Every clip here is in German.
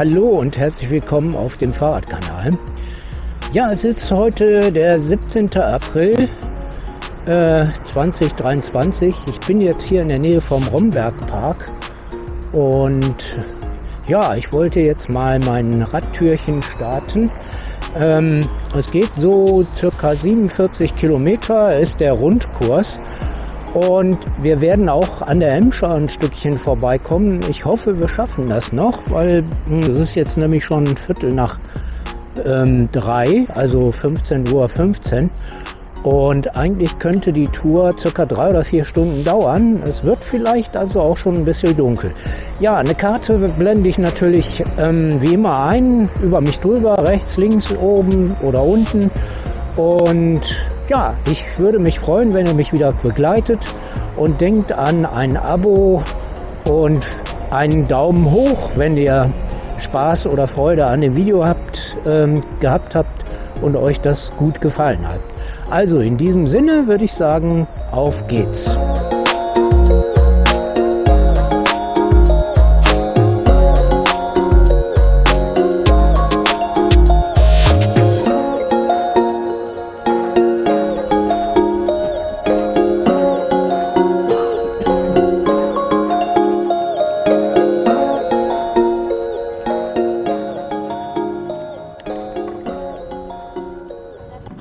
Hallo und herzlich willkommen auf dem Fahrradkanal. Ja, es ist heute der 17. April äh, 2023. Ich bin jetzt hier in der Nähe vom Rombergpark und ja, ich wollte jetzt mal mein Radtürchen starten. Ähm, es geht so circa 47 Kilometer, ist der Rundkurs. Und wir werden auch an der Emscher ein Stückchen vorbeikommen. Ich hoffe, wir schaffen das noch, weil hm, es ist jetzt nämlich schon ein Viertel nach ähm, drei, also 15.15 Uhr. 15. Und eigentlich könnte die Tour circa drei oder vier Stunden dauern. Es wird vielleicht also auch schon ein bisschen dunkel. Ja, eine Karte blende ich natürlich ähm, wie immer ein, über mich drüber, rechts, links, oben oder unten. Und ja, ich würde mich freuen, wenn ihr mich wieder begleitet und denkt an ein Abo und einen Daumen hoch, wenn ihr Spaß oder Freude an dem Video habt, ähm, gehabt habt und euch das gut gefallen hat. Also in diesem Sinne würde ich sagen, auf geht's.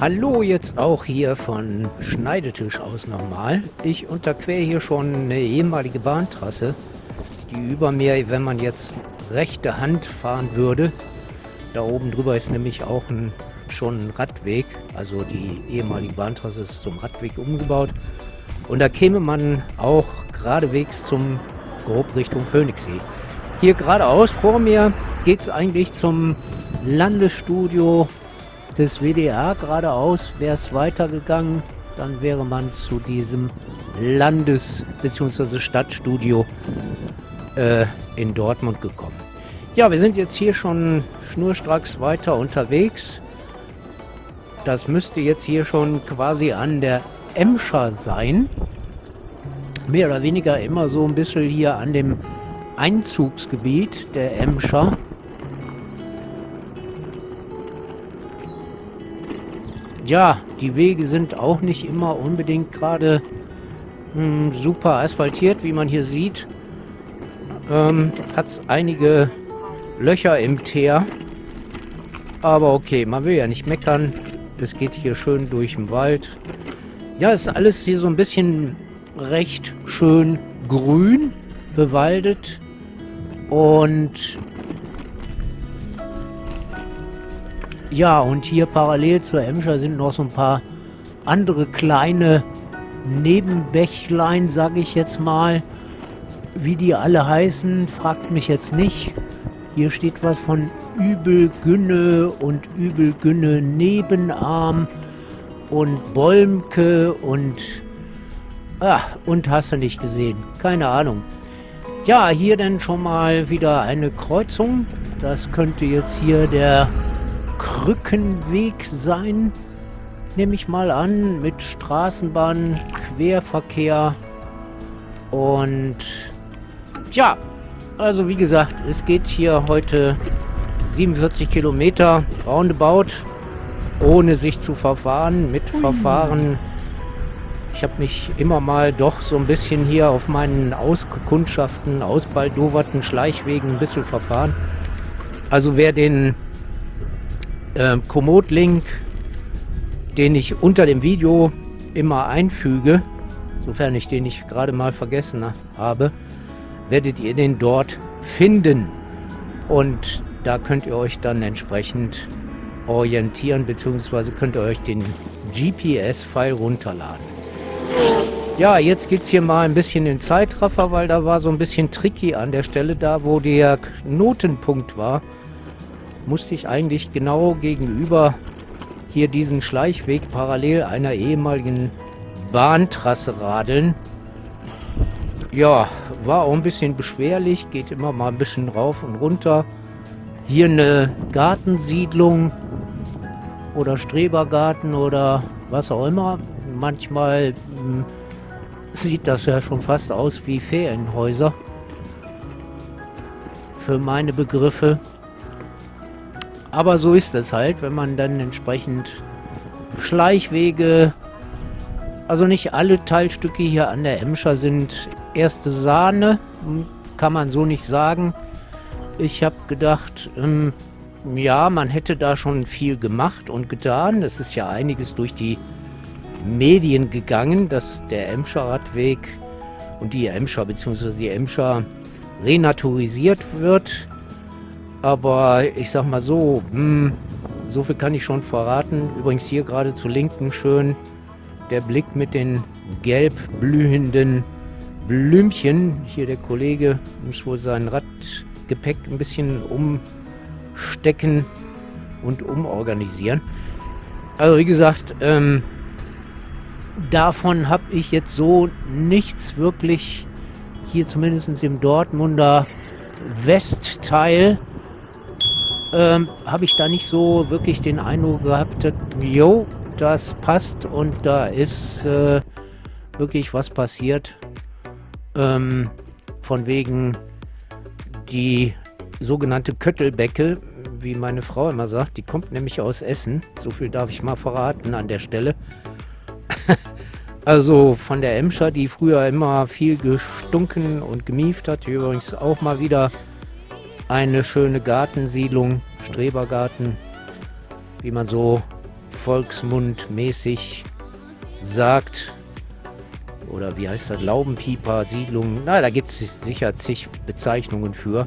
Hallo jetzt auch hier von Schneidetisch aus nochmal. Ich unterquere hier schon eine ehemalige Bahntrasse, die über mir, wenn man jetzt rechte Hand fahren würde, da oben drüber ist nämlich auch ein, schon ein Radweg, also die ehemalige Bahntrasse ist zum Radweg umgebaut. Und da käme man auch geradewegs zum grob Richtung Phoenixsee. Hier geradeaus vor mir geht es eigentlich zum Landesstudio des WDR geradeaus wäre es weitergegangen, dann wäre man zu diesem Landes- bzw. Stadtstudio äh, in Dortmund gekommen. Ja, wir sind jetzt hier schon schnurstracks weiter unterwegs. Das müsste jetzt hier schon quasi an der Emscher sein. Mehr oder weniger immer so ein bisschen hier an dem Einzugsgebiet der Emscher. Ja, die Wege sind auch nicht immer unbedingt gerade hm, super asphaltiert, wie man hier sieht. Ähm, Hat es einige Löcher im Teer. Aber okay, man will ja nicht meckern. Es geht hier schön durch den Wald. Ja, ist alles hier so ein bisschen recht schön grün, bewaldet. Und Ja, und hier parallel zur Emscher sind noch so ein paar andere kleine Nebenbächlein, sage ich jetzt mal. Wie die alle heißen, fragt mich jetzt nicht. Hier steht was von Übelgünne und Übelgünne Nebenarm und Bolmke und... Ah, und hast du nicht gesehen. Keine Ahnung. Ja, hier dann schon mal wieder eine Kreuzung. Das könnte jetzt hier der Krückenweg sein, nehme ich mal an, mit Straßenbahn, Querverkehr und ja, also wie gesagt, es geht hier heute 47 Kilometer roundabout, ohne sich zu verfahren, mit Verfahren. Ich habe mich immer mal doch so ein bisschen hier auf meinen Auskundschaften, ausbaldoverten Schleichwegen ein bisschen verfahren. Also wer den äh, Komoot-Link, den ich unter dem Video immer einfüge, sofern ich den nicht gerade mal vergessen habe, werdet ihr den dort finden. Und da könnt ihr euch dann entsprechend orientieren, beziehungsweise könnt ihr euch den GPS-File runterladen. Ja, jetzt geht es hier mal ein bisschen in Zeitraffer, weil da war so ein bisschen tricky an der Stelle da, wo der Knotenpunkt war musste ich eigentlich genau gegenüber hier diesen Schleichweg parallel einer ehemaligen Bahntrasse radeln. Ja, war auch ein bisschen beschwerlich, geht immer mal ein bisschen rauf und runter. Hier eine Gartensiedlung oder Strebergarten oder was auch immer. Manchmal hm, sieht das ja schon fast aus wie Ferienhäuser für meine Begriffe. Aber so ist es halt, wenn man dann entsprechend Schleichwege, also nicht alle Teilstücke hier an der Emscher sind erste Sahne, kann man so nicht sagen. Ich habe gedacht, ähm, ja, man hätte da schon viel gemacht und getan. Es ist ja einiges durch die Medien gegangen, dass der Emscher Radweg und die Emscher bzw. die Emscher renaturisiert wird. Aber ich sag mal so, hm, so viel kann ich schon verraten. Übrigens hier gerade zu linken schön der Blick mit den gelb blühenden Blümchen. Hier der Kollege muss wohl sein Radgepäck ein bisschen umstecken und umorganisieren. Also wie gesagt, ähm, davon habe ich jetzt so nichts wirklich hier zumindest im Dortmunder Westteil ähm, habe ich da nicht so wirklich den Eindruck gehabt, jo, das passt und da ist äh, wirklich was passiert. Ähm, von wegen die sogenannte Köttelbecke, wie meine Frau immer sagt, die kommt nämlich aus Essen. So viel darf ich mal verraten an der Stelle. also von der Emscher, die früher immer viel gestunken und gemieft hat, hier übrigens auch mal wieder eine schöne Gartensiedlung, Strebergarten, wie man so volksmundmäßig sagt. Oder wie heißt das? Laubenpieper, Siedlung. Na, da gibt es sicher zig Bezeichnungen für.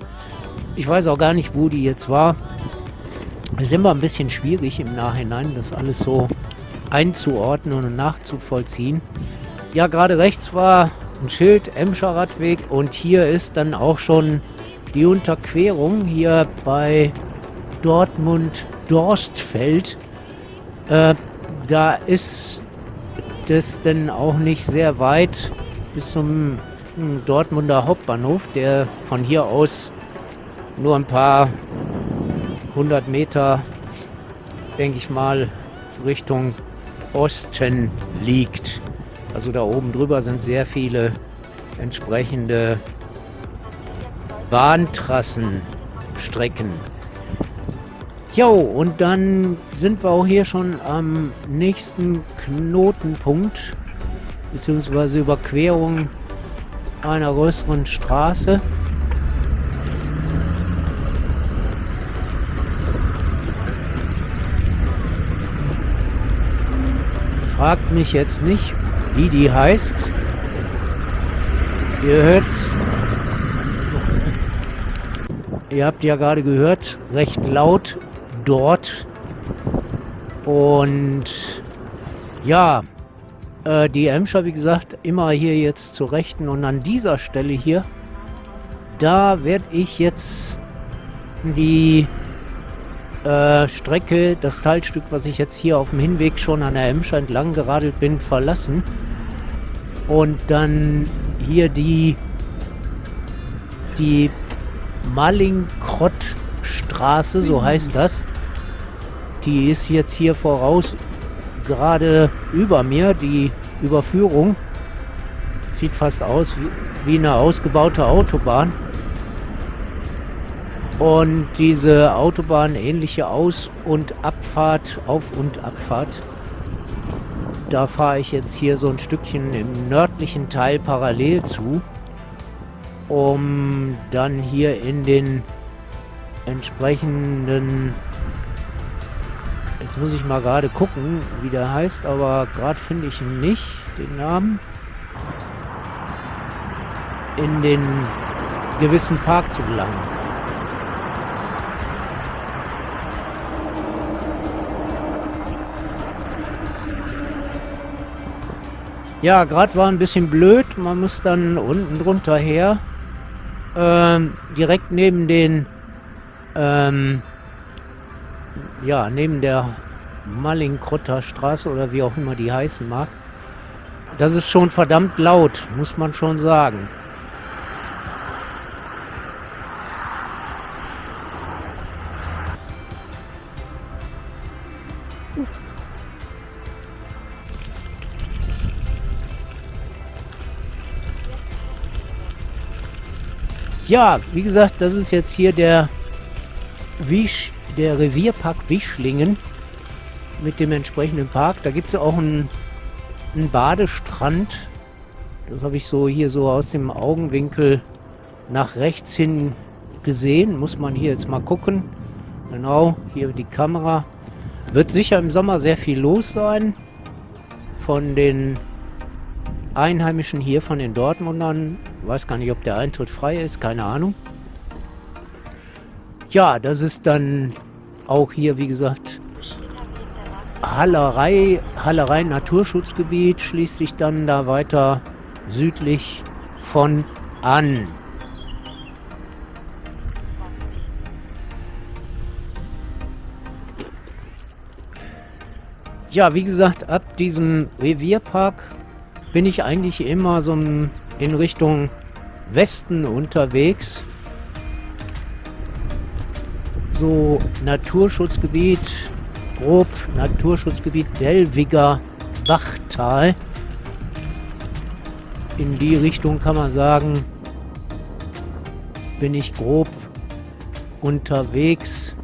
Ich weiß auch gar nicht, wo die jetzt war. Es ist immer ein bisschen schwierig im Nachhinein, das alles so einzuordnen und nachzuvollziehen. Ja, gerade rechts war ein Schild, Emscher Radweg und hier ist dann auch schon die Unterquerung hier bei Dortmund-Dorstfeld. Äh, da ist das denn auch nicht sehr weit bis zum hm, Dortmunder Hauptbahnhof, der von hier aus nur ein paar hundert Meter, denke ich mal, Richtung Osten liegt. Also da oben drüber sind sehr viele entsprechende Bahntrassenstrecken. Jo, und dann sind wir auch hier schon am nächsten Knotenpunkt, beziehungsweise Überquerung einer größeren Straße. Fragt mich jetzt nicht, wie die heißt. Ihr hört Ihr habt ja gerade gehört, recht laut dort. Und ja, äh, die Emscher, wie gesagt, immer hier jetzt zur Rechten. Und an dieser Stelle hier, da werde ich jetzt die äh, Strecke, das Teilstück, was ich jetzt hier auf dem Hinweg schon an der Emscher entlang geradelt bin, verlassen. Und dann hier die, die Mallinckrottstraße, so heißt das. Die ist jetzt hier voraus gerade über mir, die Überführung. Sieht fast aus wie eine ausgebaute Autobahn. Und diese Autobahn ähnliche Aus- und Abfahrt, Auf- und Abfahrt, da fahre ich jetzt hier so ein Stückchen im nördlichen Teil parallel zu um dann hier in den entsprechenden jetzt muss ich mal gerade gucken wie der heißt aber gerade finde ich nicht den Namen. In den gewissen Park zu gelangen. Ja gerade war ein bisschen blöd. Man muss dann unten drunter her ähm, direkt neben den, ähm, ja, neben der Mallinkrotter Straße oder wie auch immer die heißen mag. Das ist schon verdammt laut, muss man schon sagen. Ja, wie gesagt, das ist jetzt hier der Wisch, der Revierpark Wischlingen mit dem entsprechenden Park. Da gibt es auch einen, einen Badestrand. Das habe ich so hier so aus dem Augenwinkel nach rechts hin gesehen. Muss man hier jetzt mal gucken. Genau, hier die Kamera. Wird sicher im Sommer sehr viel los sein. Von den Einheimischen hier, von den Dortmundern. Weiß gar nicht, ob der Eintritt frei ist. Keine Ahnung. Ja, das ist dann auch hier, wie gesagt, Hallerei, Hallerei Naturschutzgebiet schließt sich dann da weiter südlich von an. Ja, wie gesagt, ab diesem Revierpark bin ich eigentlich immer so in Richtung Westen unterwegs. So Naturschutzgebiet, grob Naturschutzgebiet Delwiger Bachtal. In die Richtung kann man sagen, bin ich grob unterwegs.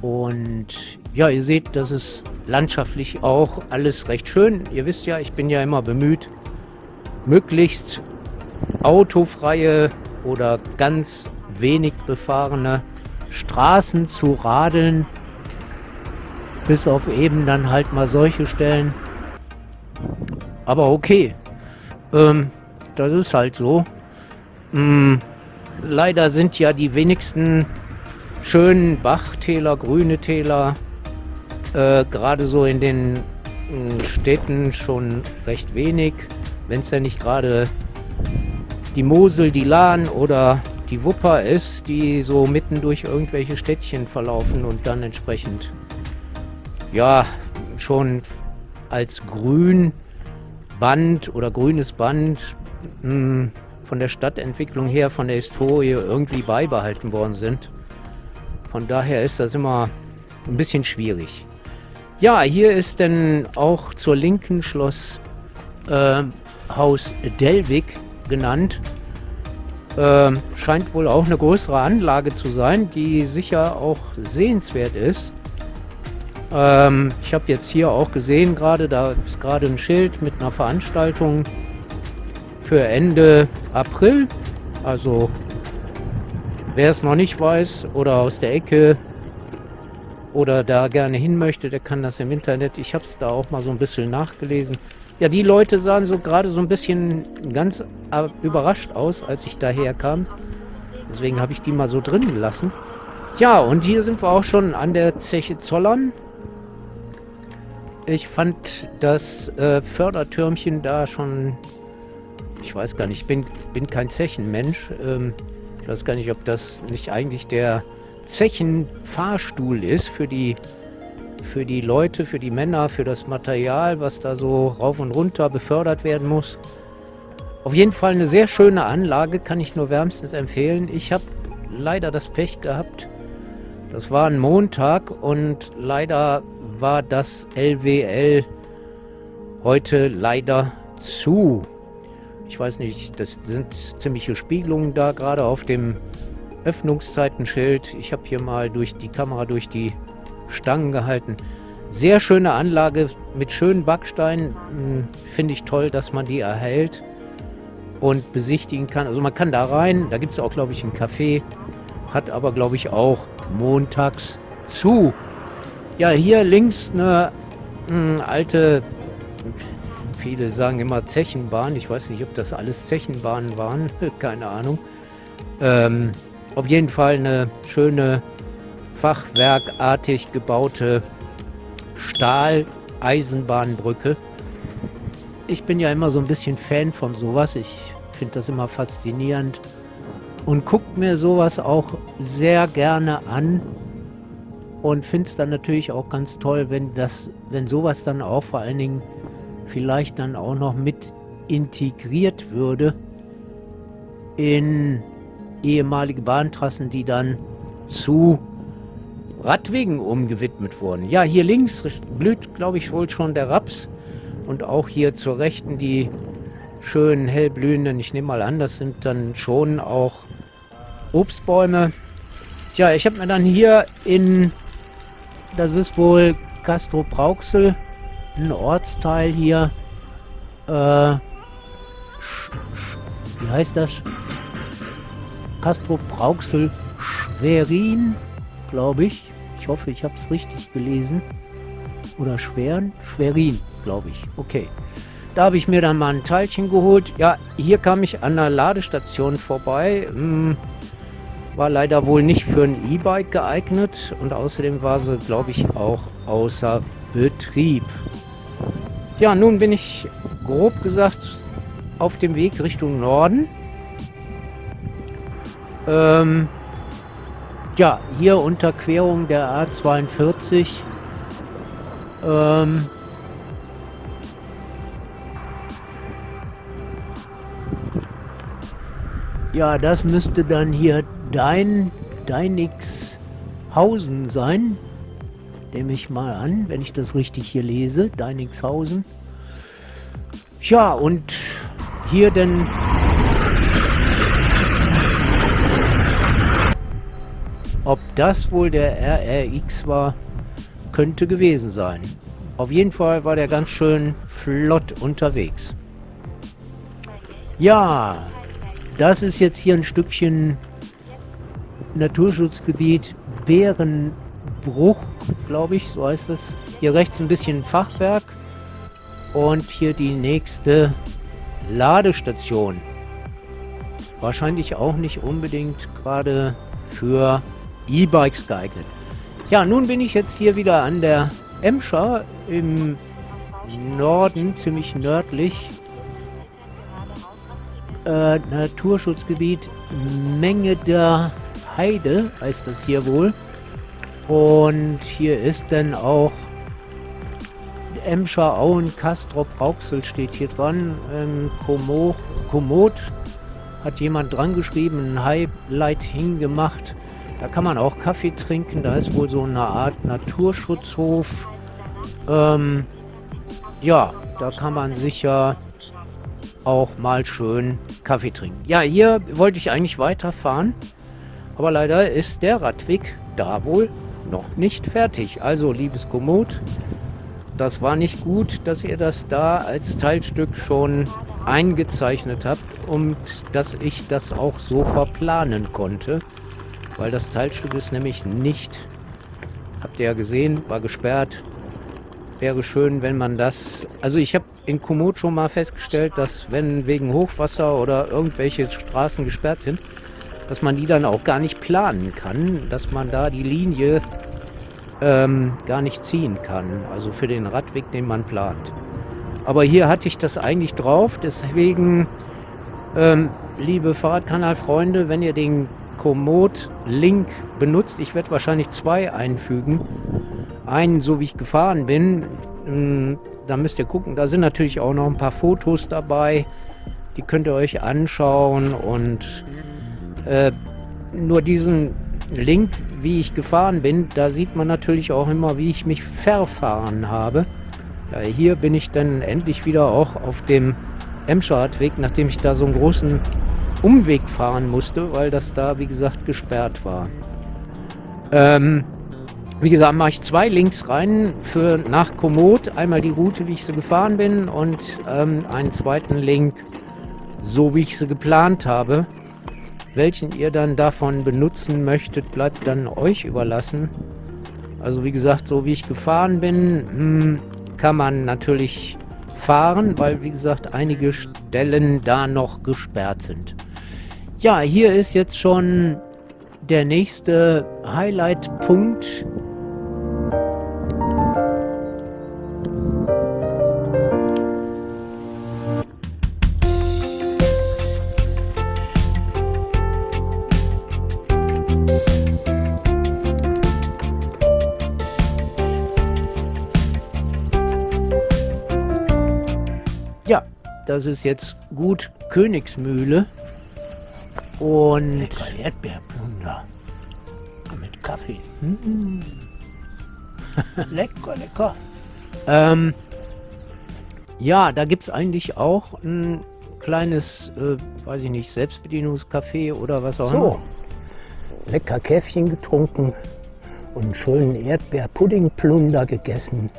Und ja, ihr seht, das ist landschaftlich auch alles recht schön. Ihr wisst ja, ich bin ja immer bemüht, möglichst autofreie oder ganz wenig befahrene Straßen zu radeln. Bis auf eben dann halt mal solche Stellen. Aber okay. Ähm, das ist halt so. Hm, leider sind ja die wenigsten schönen Bachtäler, grüne Täler, äh, gerade so in den äh, Städten schon recht wenig. Wenn es ja nicht gerade die Mosel, die Lahn oder die Wupper ist, die so mitten durch irgendwelche Städtchen verlaufen und dann entsprechend ja schon als grün Band oder grünes Band mh, hm, von der Stadtentwicklung her, von der Historie irgendwie beibehalten worden sind. Von daher ist das immer ein bisschen schwierig. Ja, hier ist dann auch zur linken Schloss äh, Haus Delwig genannt. Äh, scheint wohl auch eine größere Anlage zu sein, die sicher auch sehenswert ist. Ähm, ich habe jetzt hier auch gesehen gerade, da ist gerade ein Schild mit einer Veranstaltung für Ende April. Also Wer es noch nicht weiß oder aus der Ecke oder da gerne hin möchte, der kann das im Internet. Ich habe es da auch mal so ein bisschen nachgelesen. Ja, die Leute sahen so gerade so ein bisschen ganz überrascht aus, als ich daher kam. Deswegen habe ich die mal so drin gelassen. Ja, und hier sind wir auch schon an der Zeche Zollern. Ich fand das äh, Fördertürmchen da schon... Ich weiß gar nicht, ich bin, bin kein Zechenmensch. Ähm, ich weiß gar nicht, ob das nicht eigentlich der Zechenfahrstuhl ist für die, für die Leute, für die Männer, für das Material, was da so rauf und runter befördert werden muss. Auf jeden Fall eine sehr schöne Anlage, kann ich nur wärmstens empfehlen. Ich habe leider das Pech gehabt. Das war ein Montag und leider war das LWL heute leider zu. Ich weiß nicht, das sind ziemliche Spiegelungen da, gerade auf dem Öffnungszeitenschild. Ich habe hier mal durch die Kamera durch die Stangen gehalten. Sehr schöne Anlage mit schönen Backsteinen. Hm, finde ich toll, dass man die erhält und besichtigen kann. Also man kann da rein, da gibt es auch, glaube ich, ein Café. Hat aber, glaube ich, auch montags zu. Ja, hier links eine mh, hm, alte Viele sagen immer Zechenbahn. Ich weiß nicht, ob das alles Zechenbahnen waren. Keine Ahnung. Ähm, auf jeden Fall eine schöne fachwerkartig gebaute Stahl-Eisenbahnbrücke. Ich bin ja immer so ein bisschen Fan von sowas. Ich finde das immer faszinierend und guckt mir sowas auch sehr gerne an und finde es dann natürlich auch ganz toll, wenn das, wenn sowas dann auch vor allen Dingen vielleicht dann auch noch mit integriert würde in ehemalige Bahntrassen, die dann zu Radwegen umgewidmet wurden. Ja, hier links blüht, glaube ich, wohl schon der Raps und auch hier zur Rechten die schön hellblühenden. Ich nehme mal an, das sind dann schon auch Obstbäume. Tja, ich habe mir dann hier in, das ist wohl Castro Brauxel, ein Ortsteil hier, äh, wie heißt das? Castro Brauxel Schwerin, glaube ich. Ich hoffe, ich habe es richtig gelesen. Oder Schweren? Schwerin, glaube ich. Okay. Da habe ich mir dann mal ein Teilchen geholt. Ja, hier kam ich an der Ladestation vorbei. Hm, war leider wohl nicht für ein E-Bike geeignet und außerdem war sie, glaube ich, auch außer Betrieb. Ja, nun bin ich grob gesagt auf dem Weg Richtung Norden. Ähm, ja, hier Unterquerung der A42. Ähm, ja, das müsste dann hier dein Deinixhausen sein. Nehme ich mal an, wenn ich das richtig hier lese. Deinixhausen. Ja, und hier denn... Ob das wohl der RRX war, könnte gewesen sein. Auf jeden Fall war der ganz schön flott unterwegs. Ja, das ist jetzt hier ein Stückchen Naturschutzgebiet Bärenbruch, glaube ich, so heißt das. Hier rechts ein bisschen Fachwerk und hier die nächste Ladestation. Wahrscheinlich auch nicht unbedingt gerade für E-Bikes geeignet. Ja, nun bin ich jetzt hier wieder an der Emscher im Norden, ziemlich nördlich. Äh, Naturschutzgebiet Menge der Heide heißt das hier wohl. Und hier ist dann auch Emscher Auen Kastrop Rauxel steht hier dran. Ähm, Komo, Komoot hat jemand dran geschrieben, ein Highlight hingemacht. Da kann man auch Kaffee trinken. Da ist wohl so eine Art Naturschutzhof. Ähm, ja, da kann man sicher auch mal schön Kaffee trinken. Ja, hier wollte ich eigentlich weiterfahren. Aber leider ist der Radweg da wohl noch nicht fertig. Also, liebes Komoot, das war nicht gut, dass ihr das da als Teilstück schon eingezeichnet habt und dass ich das auch so verplanen konnte. Weil das Teilstück ist nämlich nicht, habt ihr ja gesehen, war gesperrt. Wäre schön, wenn man das... Also ich habe in Komoot schon mal festgestellt, dass wenn wegen Hochwasser oder irgendwelche Straßen gesperrt sind, dass man die dann auch gar nicht planen kann, dass man da die Linie ähm, gar nicht ziehen kann. Also für den Radweg, den man plant. Aber hier hatte ich das eigentlich drauf, deswegen, ähm, liebe Fahrradkanalfreunde, wenn ihr den Komoot-Link benutzt, ich werde wahrscheinlich zwei einfügen. Einen, so wie ich gefahren bin, ähm, da müsst ihr gucken, da sind natürlich auch noch ein paar Fotos dabei. Die könnt ihr euch anschauen und äh, nur diesen Link, wie ich gefahren bin, da sieht man natürlich auch immer, wie ich mich verfahren habe. Ja, hier bin ich dann endlich wieder auch auf dem Emscher-Radweg, nachdem ich da so einen großen Umweg fahren musste, weil das da, wie gesagt, gesperrt war. Ähm, wie gesagt, mache ich zwei Links rein für nach Komoot. Einmal die Route, wie ich sie gefahren bin und ähm, einen zweiten Link, so wie ich sie geplant habe. Welchen ihr dann davon benutzen möchtet, bleibt dann euch überlassen. Also wie gesagt, so wie ich gefahren bin, hm, kann man natürlich fahren, weil wie gesagt einige Stellen da noch gesperrt sind. Ja, hier ist jetzt schon der nächste Highlight-Punkt Das ist jetzt gut Königsmühle. Und. Lecker Erdbeerplunder. Mit Kaffee. Mm. lecker, lecker. Ähm, ja, da gibt es eigentlich auch ein kleines, äh, weiß ich nicht, Selbstbedienungscafé oder was auch immer. So, lecker Käffchen getrunken und einen schönen Erdbeerpuddingplunder gegessen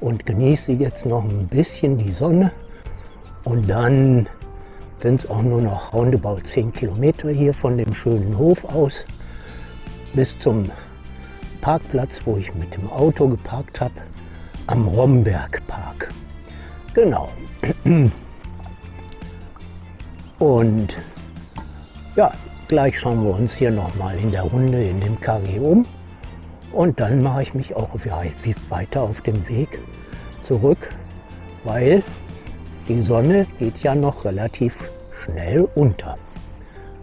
und genieße jetzt noch ein bisschen die Sonne. Und dann sind es auch nur noch roundabout 10 Kilometer hier von dem schönen Hof aus bis zum Parkplatz, wo ich mit dem Auto geparkt habe, am Rombergpark. Genau. Und ja, gleich schauen wir uns hier nochmal in der Runde in dem KG um. Und dann mache ich mich auch weiter auf dem Weg zurück, weil die Sonne geht ja noch relativ schnell unter.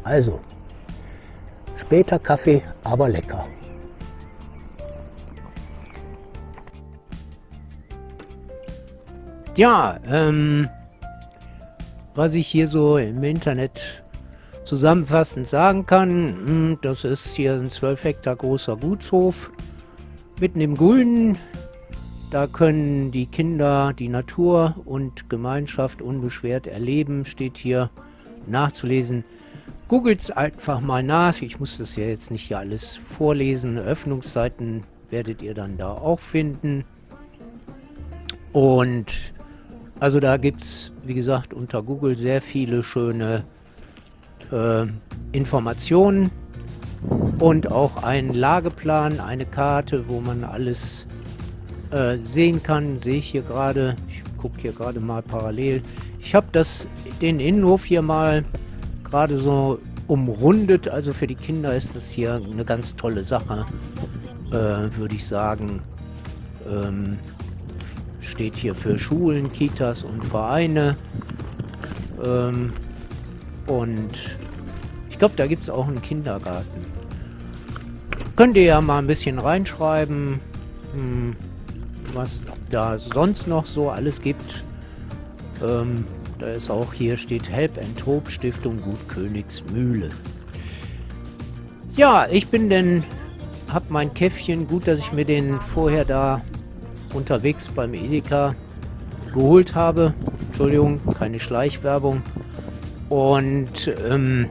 Also, später Kaffee, aber lecker. Ja, ähm, was ich hier so im Internet zusammenfassend sagen kann, hm, das ist hier ein 12 Hektar großer Gutshof, mitten im Grünen. Da können die Kinder die Natur und Gemeinschaft unbeschwert erleben, steht hier nachzulesen. Googelt einfach mal nach, ich muss das ja jetzt nicht hier alles vorlesen, Öffnungszeiten werdet ihr dann da auch finden. Und also da gibt es, wie gesagt, unter Google sehr viele schöne äh, Informationen und auch einen Lageplan, eine Karte, wo man alles äh, sehen kann. Sehe ich hier gerade, ich gucke hier gerade mal parallel. Ich habe den Innenhof hier mal gerade so umrundet. Also für die Kinder ist das hier eine ganz tolle Sache, äh, würde ich sagen. Ähm, steht hier für Schulen, Kitas und Vereine. Ähm, und ich glaube, da gibt es auch einen Kindergarten. Könnt ihr ja mal ein bisschen reinschreiben, hm, was da sonst noch so alles gibt. Ähm, da ist auch hier steht Help and Hope Stiftung Gut Königsmühle. Ja, ich bin denn, hab mein Käffchen, gut, dass ich mir den vorher da unterwegs beim Edeka geholt habe. Entschuldigung, keine Schleichwerbung. Und ähm,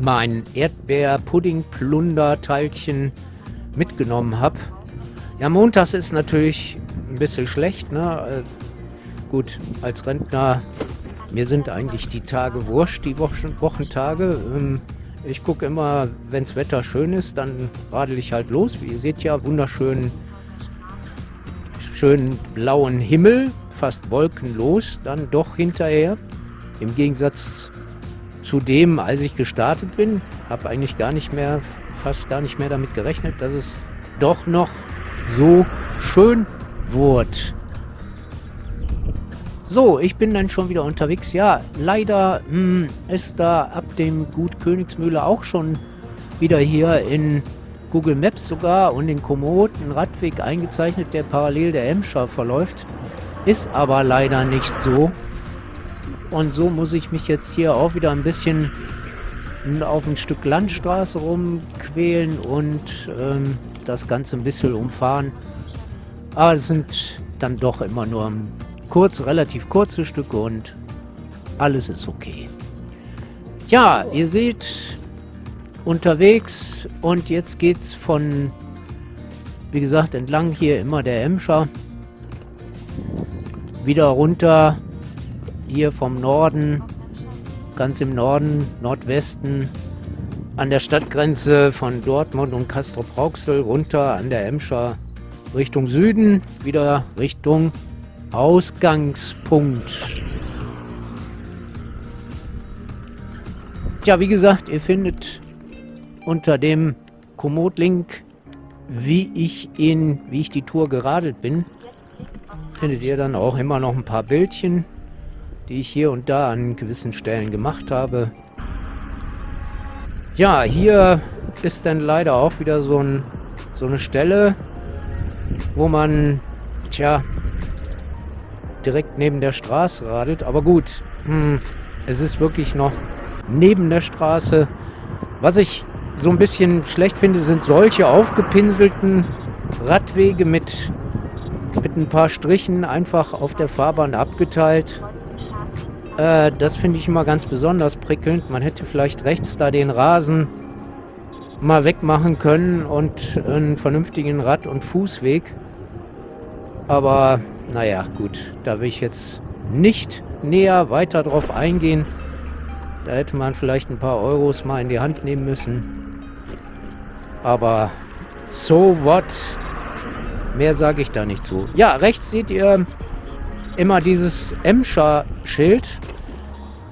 mein Erdbeer-Pudding-Plunder-Teilchen mitgenommen habe. Ja, montags ist natürlich ein bisschen schlecht, ne? Äh, gut, als Rentner, mir sind eigentlich die Tage wurscht, die Wochen, Wochentage. Ähm, ich gucke immer, wenn das Wetter schön ist, dann radel ich halt los. Wie ihr seht ja, wunderschön schönen blauen Himmel, fast wolkenlos, dann doch hinterher. Im Gegensatz zu dem, als ich gestartet bin, habe eigentlich gar nicht mehr, fast gar nicht mehr damit gerechnet, dass es doch noch so schön wurde. So, ich bin dann schon wieder unterwegs. Ja, leider mh, hm, ist da ab dem Gut Königsmühle auch schon wieder hier in Google Maps sogar und in Komoot einen Radweg eingezeichnet, der parallel der Emscher verläuft. Ist aber leider nicht so. Und so muss ich mich jetzt hier auch wieder ein bisschen auf ein Stück Landstraße rumquälen und ähm, das Ganze ein bisschen umfahren. Aber es sind dann doch immer nur kurz, relativ kurze Stücke und alles ist okay. Ja, ihr seht, unterwegs und jetzt geht's von, wie gesagt, entlang hier immer der Emscher wieder runter hier vom Norden, ganz im Norden, Nordwesten, an der Stadtgrenze von Dortmund und Castrop-Rauxel runter an der Emscher Richtung Süden, wieder Richtung Ausgangspunkt. Tja, wie gesagt, ihr findet unter dem Komoot-Link, wie ich in, wie ich die Tour geradelt bin, findet ihr dann auch immer noch ein paar Bildchen, die ich hier und da an gewissen Stellen gemacht habe. Ja, hier ist dann leider auch wieder so, ein, so eine Stelle, wo man, tja, direkt neben der Straße radelt. Aber gut, hm, es ist wirklich noch neben der Straße. Was ich so ein bisschen schlecht finde, sind solche aufgepinselten Radwege mit, mit ein paar Strichen einfach auf der Fahrbahn abgeteilt. Äh, das finde ich immer ganz besonders prickelnd. Man hätte vielleicht rechts da den Rasen mal wegmachen können und einen vernünftigen Rad- und Fußweg. Aber naja, gut, da will ich jetzt nicht näher weiter drauf eingehen. Da hätte man vielleicht ein paar Euros mal in die Hand nehmen müssen. Aber so what? Mehr sage ich da nicht zu. Ja, rechts seht ihr immer dieses Emscher-Schild.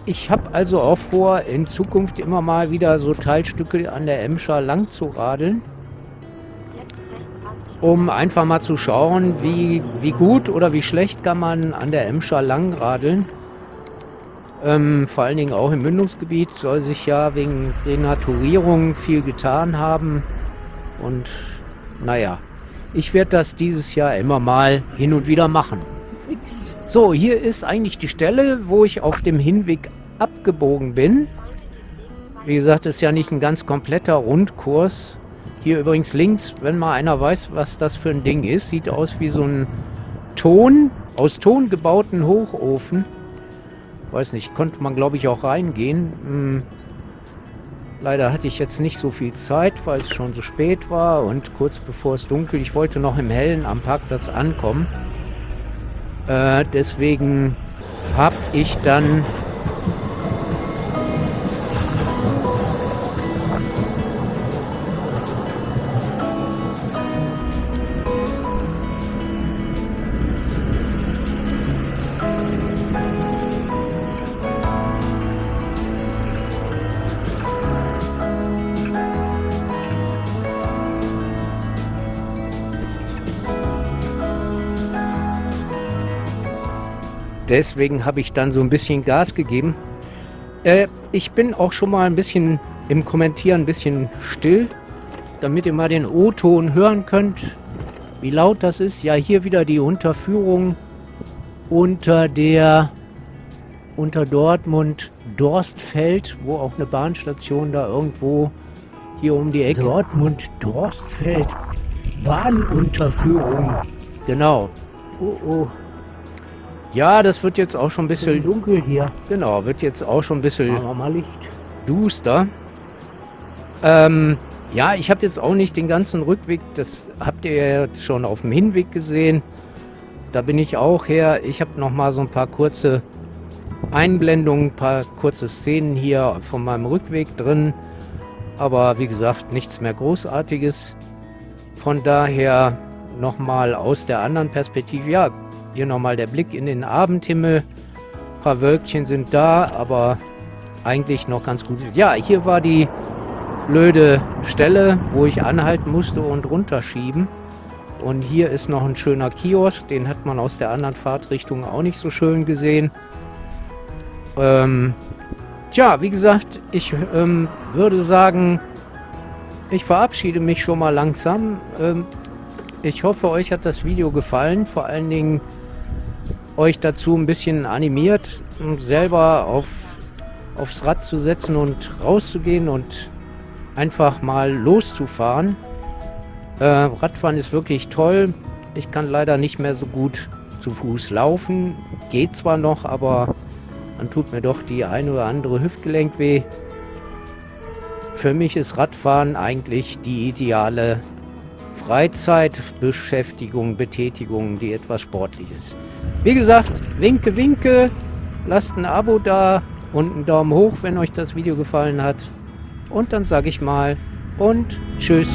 Ich habe also auch vor, in Zukunft immer mal wieder so Teilstücke an der Emscher lang zu radeln. Um einfach mal zu schauen, wie, wie gut oder wie schlecht kann man an der Emscher lang radeln. Ähm, vor allen Dingen auch im Mündungsgebiet soll sich ja wegen Renaturierung viel getan haben. Und naja, ich werde das dieses Jahr immer mal hin und wieder machen. So, hier ist eigentlich die Stelle, wo ich auf dem Hinweg abgebogen bin. Wie gesagt, ist ja nicht ein ganz kompletter Rundkurs. Hier übrigens links, wenn mal einer weiß, was das für ein Ding ist, sieht aus wie so ein Ton, aus Ton gebauten Hochofen. Weiß nicht, konnte man glaube ich auch reingehen. Hm. Leider hatte ich jetzt nicht so viel Zeit, weil es schon so spät war und kurz bevor es dunkel. Ich wollte noch im Hellen am Parkplatz ankommen. Äh, deswegen habe ich dann Deswegen habe ich dann so ein bisschen Gas gegeben. Äh, ich bin auch schon mal ein bisschen im Kommentieren ein bisschen still, damit ihr mal den O-Ton hören könnt, wie laut das ist. Ja, hier wieder die Unterführung unter der unter Dortmund Dorstfeld, wo auch eine Bahnstation da irgendwo hier um die Ecke. Dortmund Dorstfeld Bahnunterführung. Genau. Oh oh. Ja, das wird jetzt auch schon ein bisschen dunkel hier. Genau, wird jetzt auch schon ein bisschen wir mal Licht. duster. Ähm, ja, ich habe jetzt auch nicht den ganzen Rückweg, das habt ihr ja jetzt schon auf dem Hinweg gesehen. Da bin ich auch her. Ich habe noch mal so ein paar kurze Einblendungen, ein paar kurze Szenen hier von meinem Rückweg drin. Aber wie gesagt, nichts mehr Großartiges. Von daher nochmal aus der anderen Perspektive. Ja, hier nochmal der Blick in den Abendhimmel. Ein paar Wölkchen sind da, aber eigentlich noch ganz gut. Ja, hier war die blöde Stelle, wo ich anhalten musste und runterschieben. Und hier ist noch ein schöner Kiosk, den hat man aus der anderen Fahrtrichtung auch nicht so schön gesehen. Ähm, tja, wie gesagt, ich ähm, würde sagen, ich verabschiede mich schon mal langsam. Ähm, ich hoffe, euch hat das Video gefallen. Vor allen Dingen euch dazu ein bisschen animiert, selber auf, aufs Rad zu setzen und rauszugehen und einfach mal loszufahren. Äh, Radfahren ist wirklich toll. Ich kann leider nicht mehr so gut zu Fuß laufen. Geht zwar noch, aber dann tut mir doch die eine oder andere Hüftgelenk weh. Für mich ist Radfahren eigentlich die ideale Freizeitbeschäftigung, Betätigung, die etwas sportlich ist. Wie gesagt, winke, winke, lasst ein Abo da und einen Daumen hoch, wenn euch das Video gefallen hat. Und dann sage ich mal und tschüss.